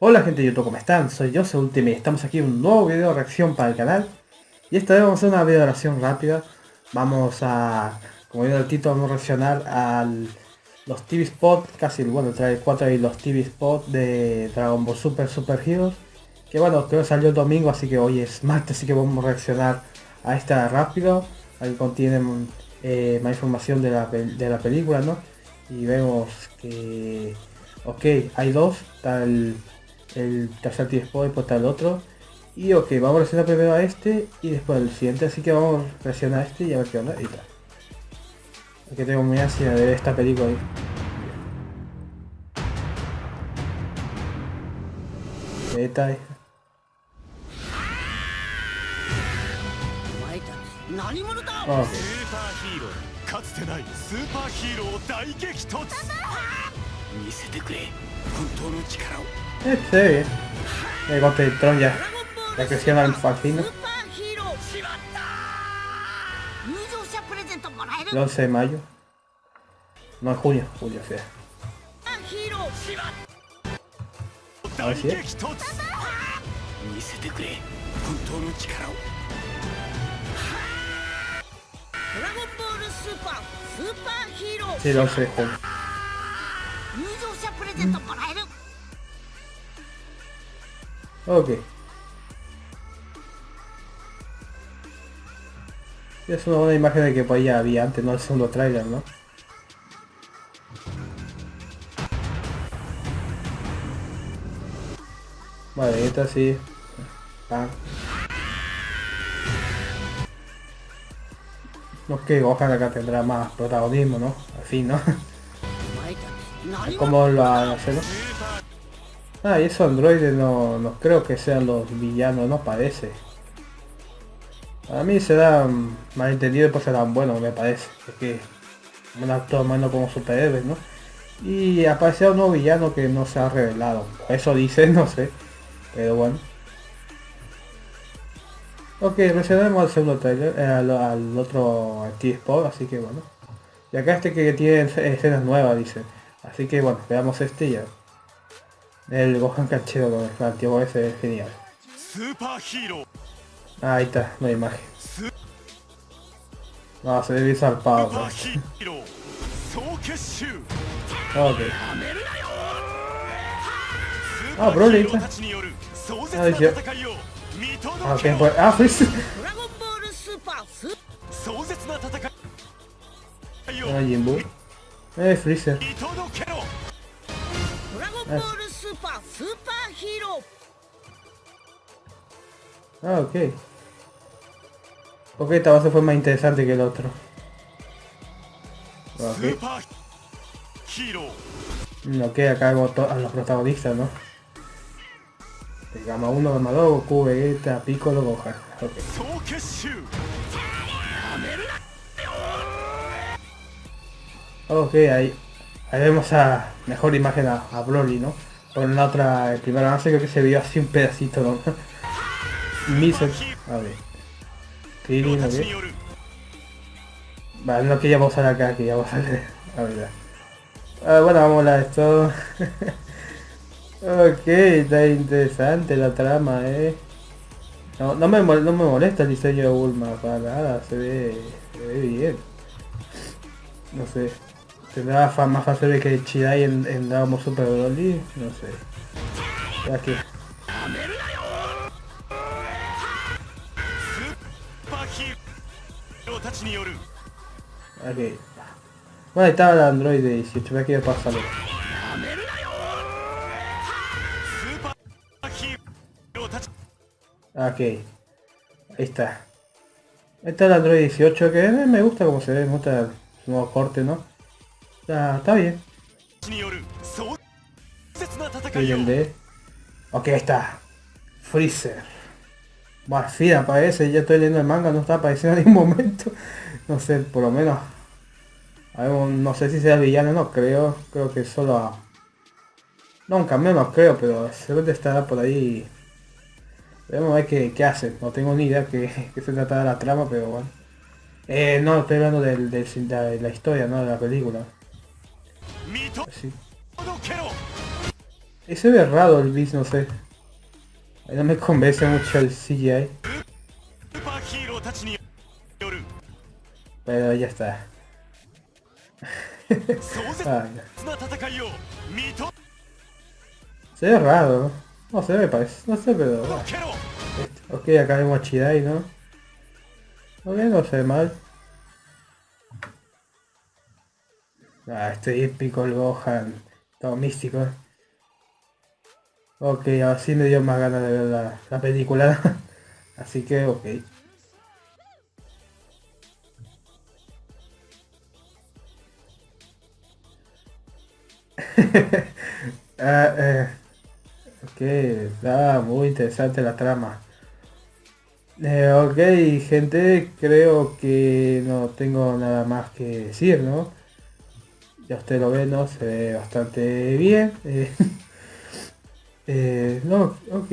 Hola gente de YouTube, ¿cómo están? Soy yo, soy Ultimate, estamos aquí en un nuevo video de reacción para el canal Y esta vez vamos a hacer una video de reacción rápida Vamos a, como digo el título, vamos a reaccionar a los TV Spot, casi, bueno, trae 4 y los TV Spot de Dragon Ball Super Super Heroes Que bueno, creo que salió el domingo, así que hoy es martes, así que vamos a reaccionar a esta rápido Ahí contiene eh, más información de la, de la película, ¿no? Y vemos que... Ok, hay dos, está el tercer tiempo después está el otro. Y ok, vamos a reaccionar primero a este y después al siguiente, así que vamos a reaccionar a este y a ver qué onda y tal. Aquí tengo muy ansia de ver esta película ahí. Oh. か este, el golpe de Troya, la que se llama el fascino. 11 de mayo. No, es junio, julio, sea. A ver si es. Sí, el 11 de junio. Ok. Es una buena imagen de que pues ya había antes, no el segundo trailer, ¿no? Vale, esta sí. Ah. No que Gohan acá tendrá más protagonismo, ¿no? Fin, ¿no? Como lo hace, ¿no? Ah, y esos androides no, no creo que sean los villanos, no parece. A mí se dan malentendido pues serán buenos, me parece. Es que un actor menos como superhéroes, ¿no? Y apareció un nuevo villano que no se ha revelado. Eso dice, no sé. Pero bueno. Ok, reaccionemos al segundo trailer, eh, al, otro T-Spot, así que bueno. Y acá este que tiene escenas nuevas, dice. Así que bueno, veamos este ya. El Gohan canchero con el antiguo ese es genial. Ah, ahí está, no hay imagen. No, se debe zarpado. Pues. ok. Ah, Broly. Ah, dice. Ah, ok, pues. Ah, Freeze. Ah, Jimbo. Eh, Freezer. Ah, ok. Ok, esta base fue más interesante que el otro. Ok. Ok, acá hago a los protagonistas, ¿no? Gama 1, Gama 2, Goku, Vegeta, Piccolo, Gohan. Ok. Ok, ahí, ahí vemos a mejor imagen a, a Broly, ¿no? Con la otra, el primer avance creo que se vio así un pedacito, ¿no? A ver. Krillin, ok. Vale, no que ya vamos a ver acá, que ya vamos a ver. A ver. Ah, bueno, vamos a esto. ok, está interesante la trama, eh. No, no, me, no me molesta el diseño de Bulma, para nada, se ve, se ve bien. No sé. ¿Tendrá más fácil que Chidai en, en Dragon Super Broly? No sé. Aquí. Ok. Bueno, estaba el Android 18, ve que a pasarlo. Ok. Ahí está. Ahí está el Android 18 que me gusta como se ve, me gusta el nuevo corte, ¿no? Está, bien. Ok, ahí está. Freezer. Bueno, fin aparece, ya estoy leyendo el manga, no está apareciendo en ningún momento. No sé, por lo menos. no sé si sea villano, no creo. Creo que solo a... Nunca menos creo, pero seguro estará por ahí. Veremos a ver qué, qué hace. No tengo ni idea que, que se trata de la trama, pero bueno. Eh, no, estoy hablando del, de la historia, no de la película. Sí. Ese ve raro el bis, no sé. No me convence mucho el CGI. Pero ya está. Se ve raro. No sé, me parece. No sé, pero... Ok, acá vemos a ¿no? Ok, no se ve mal. Ah, este épico el Gohan. Todo místico. Ok, así me dio más ganas de ver la, la película. así que, ok. ah, eh, ok, está muy interesante la trama. Eh, ok, gente, creo que no tengo nada más que decir, ¿no? Ya usted lo ve, ¿no? Se ve bastante bien. Eh, eh, no, ok.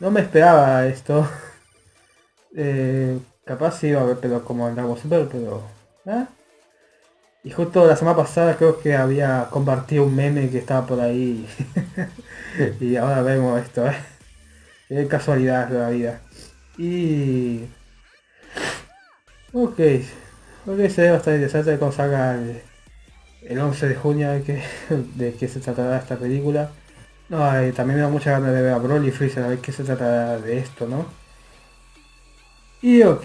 No me esperaba esto. Eh, capaz iba a ver, pero como en Dragon Super, pero... Y justo la semana pasada creo que había compartido un meme que estaba por ahí. y ahora vemos esto, ¿eh? Casualidad de la vida. Y... Ok. Ok, se ve bastante interesante cómo salga el 11 de junio de que, de qué se tratará esta película. No, también me da mucha ganas de ver a Broly y Freezer a ver qué se tratará de esto, ¿no? Y ok.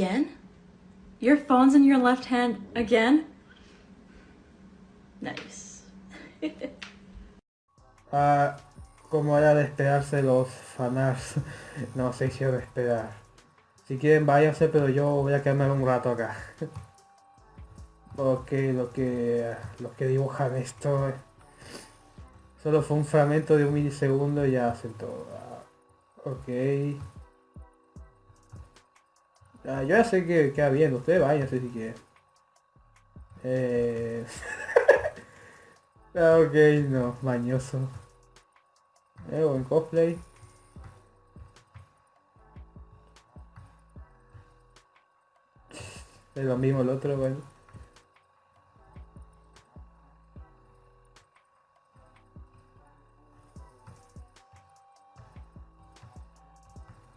Again? Your phone's in your left hand again? Nice. Ah, como era de esperarse los fanarts, no si de esperar. Si quieren váyanse, pero yo voy a quedarme un rato acá. Porque lo que los que dibujan esto eh, solo fue un fragmento de un milisegundo y ya hacen todo. Ah, ok. Ah, yo ya sé que queda bien, ustedes váyanse si quieren. Eh... ah, ok, no, mañoso. Eh, buen cosplay. Es lo mismo el otro, bueno.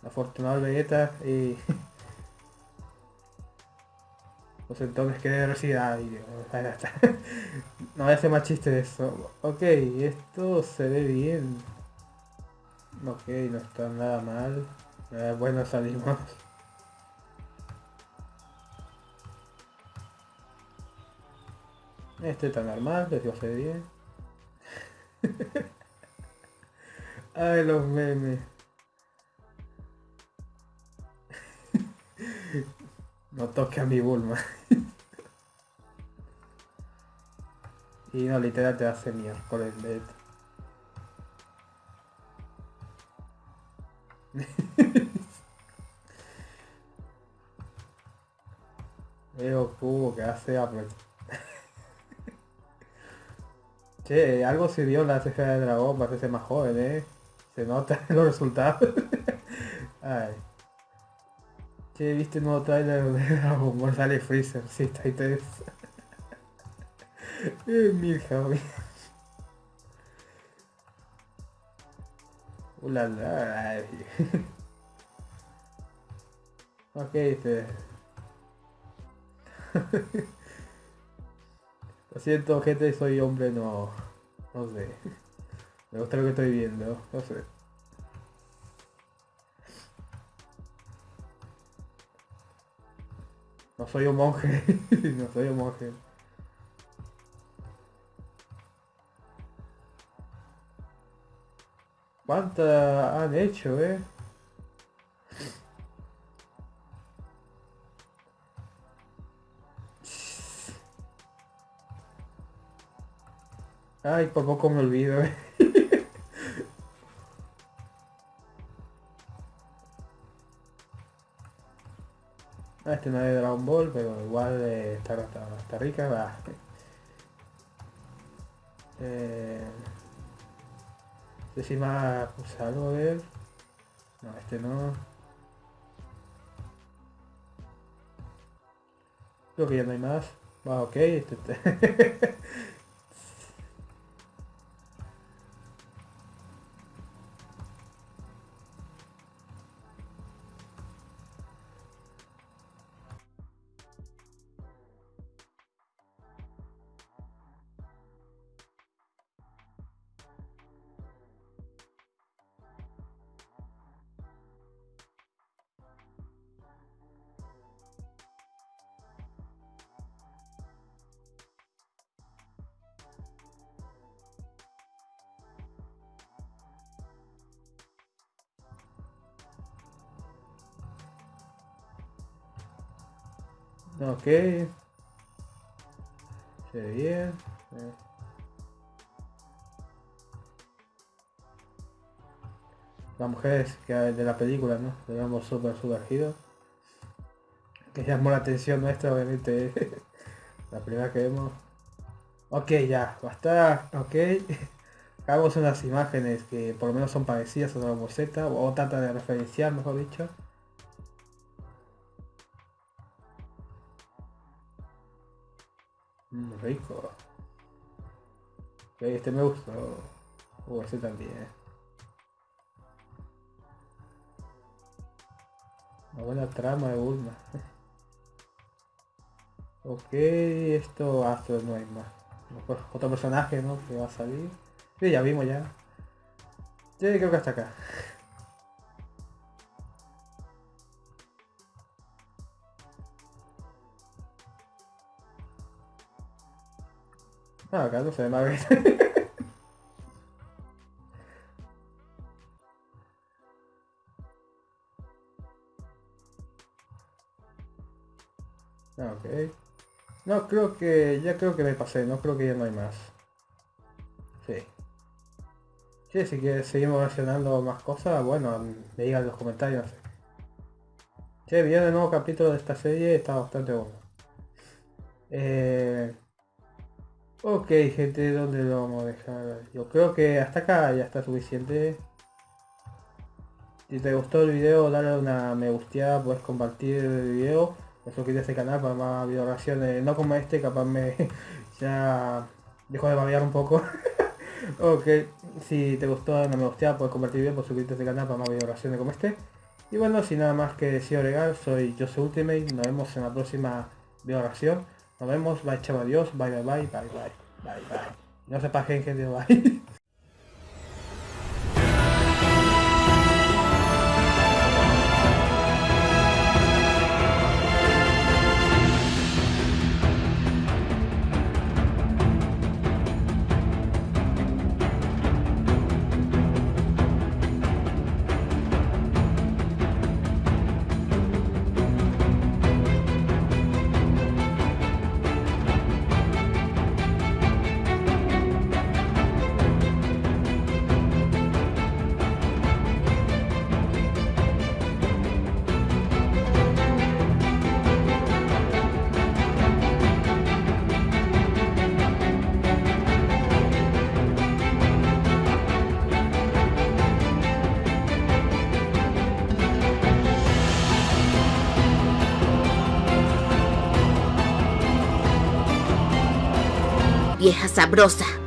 Afortunado Vegeta y... Pues entonces que residual no voy a hacer más chiste de eso. Ok, esto se ve bien. Ok, no está nada mal. Eh, bueno, salimos. Este está normal, este se ve bien. Ay, los memes. No toque a mi Bulma. y no, literal te hace miércoles, bed. Veo cubo que hace Apple. che, algo sirvió la ceja de dragón para ser más joven, eh. Se nota los resultados. Ay. Che, ¿viste el nuevo trailer de Dragon Ball? Sale Freezer, sí, está ahí tres. eh, Milhouse. Ulala. ok, este. Lo siento, gente, soy hombre, no. No sé. Me gusta lo que estoy viendo, no sé. Soy un monje. no soy un monje. ¿Cuántas han hecho, eh? Ay, por poco me olvido, eh. Este no es de Dragon Ball, pero igual eh, está, está, está rica. Va. Eh, si más puse algo a ver. No, este no. Creo que ya no hay más. Va, ok. Este, este. Ok. Se ve bien. Eh. La mujer que de la película, ¿no? Digamos súper sumergido. Que llamó la atención nuestra, obviamente. la primera que vemos. Ok, ya, basta. Ok. Hagamos unas imágenes que por lo menos son parecidas a la boceta o trata de referenciar, mejor dicho. Mm, rico. este me gustó. Uh, ese también. Una buena trama de Bulma. ok, esto hasta no hay más. Otro personaje, ¿no? Que va a salir. Sí, ya vimos ya. Creo que hasta acá. Ah, acá no se ve ah, ok. No, creo que... Ya creo que me pasé. No creo que ya no hay más. Sí. Sí, si quieres seguimos reaccionando más cosas, bueno, me digan en los comentarios. Sí, viene el nuevo capítulo de esta serie, está bastante bueno. Eh... Ok, gente, ¿dónde lo vamos a dejar? Yo creo que hasta acá ya está suficiente. Si te gustó el video, dale una me gusteada, puedes compartir el video, suscribirte a este canal para más video reacciones, no como este, capaz me ya dejo de babear un poco. ok, si te gustó, una me gusteada, puedes compartir el video, puedes suscribirte a este canal para más video reacciones como este. Y bueno, sin nada más que decir agregar, soy Jose Ultimate, nos vemos en la próxima video reacción. Nos vemos, bye chao, adiós, bye bye bye, bye bye, bye bye. No se paguen gente, bye. Sabrosa.